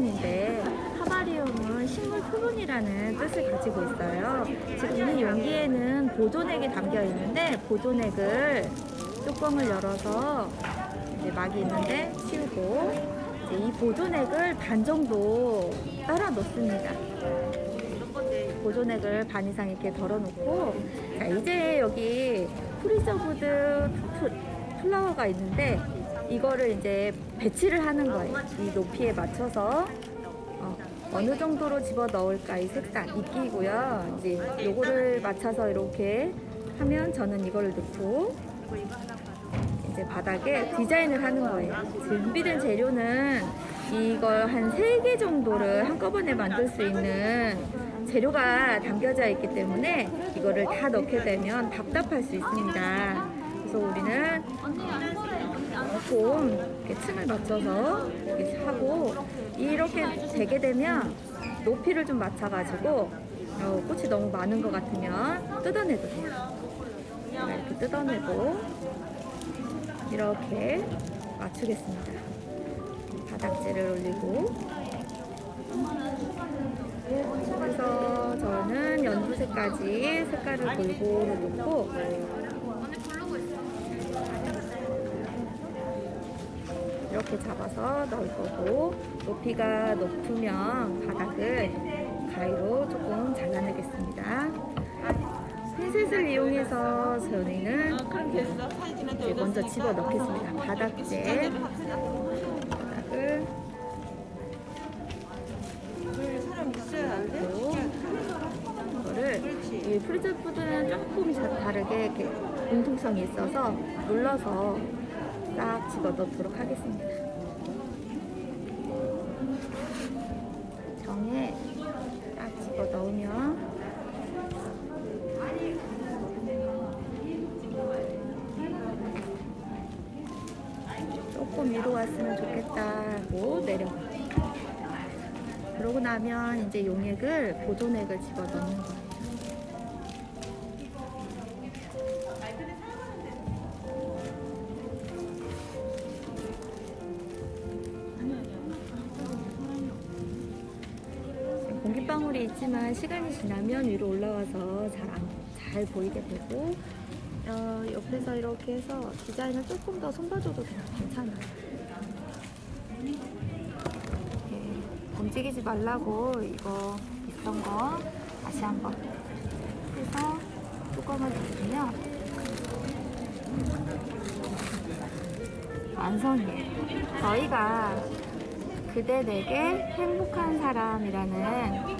herbarium인데 herbarium은 식물 표본이라는 뜻을 가지고 있어요. 지금 이 용기에는 보존액이 담겨 있는데 보존액을 뚜껑을 열어서 이제 막이 있는데 치우고 이 보존액을 반 정도 따라 넣습니다. 보존액을 반 이상 이렇게 덜어놓고 자 이제 여기 preserved flower가 있는데 이거를 이제 배치를 하는 거예요. 이 높이에 맞춰서 어, 어느 정도로 집어 넣을까 이 색상 이끼고요. 이제 요거를 맞춰서 이렇게 하면 저는 이거를 넣고 이제 바닥에 디자인을 하는 거예요. 준비된 재료는 이걸 한 3개 정도를 한꺼번에 만들 수 있는 재료가 담겨져 있기 때문에 이거를 다 넣게 되면 답답할 수 있습니다. 좀 이렇게 층을 맞춰서 이렇게 하고 이렇게 되게 되면 높이를 좀 맞춰가지고 어, 꽃이 너무 많은 것 같으면 뜯어내도 돼요. 제가 이렇게 뜯어내고 이렇게 맞추겠습니다. 바닥재를 올리고 그래서 저는 연두색까지 색깔을 골고루 놓고 이렇게 잡아서 넣을 거고 높이가 높으면 바닥을 가위로 조금 잘라내겠습니다. 핀셋을 이용해서 저희는 먼저 집어 넣겠습니다. 바닥재 바닥을 이 프리저 푸드는 조금 자- 다르게 이렇게 공통성이 있어서 눌러서 딱 집어 넣도록 하겠습니다. 정에 딱 집어 넣으면 조금 위로 왔으면 좋겠다 하고 내려. 그러고 나면 이제 용액을 보존액을 집어 넣는 거예요. 공기방울이 있지만 시간이 지나면 위로 올라와서 잘, 안, 잘 보이게 되고 어, 옆에서 이렇게 해서 디자인을 조금 더 손봐줘도. 괜찮아요. 이렇게 움직이지 말라고 이거 있던 거 다시 한번 해서 뚜껑을 닫으면 완성이에요. 저희가 그대 내게 행복한 사람이라는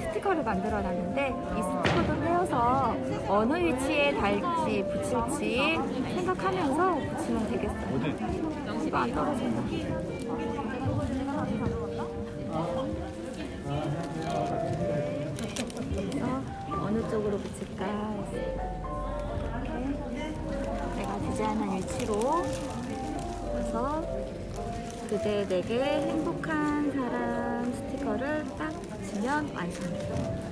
스티커를 만들어 놨는데 이 스티커도 떼어서 어느 위치에 달지 붙일지 생각하면서 붙이면 되겠어요. 이거 안 떨어진다. 그래서 어느 쪽으로 붙일까 이렇게 내가 디자인한 위치로 해서 그대 내게 행복한 사람 스티커를 딱 붙이면 완성이에요.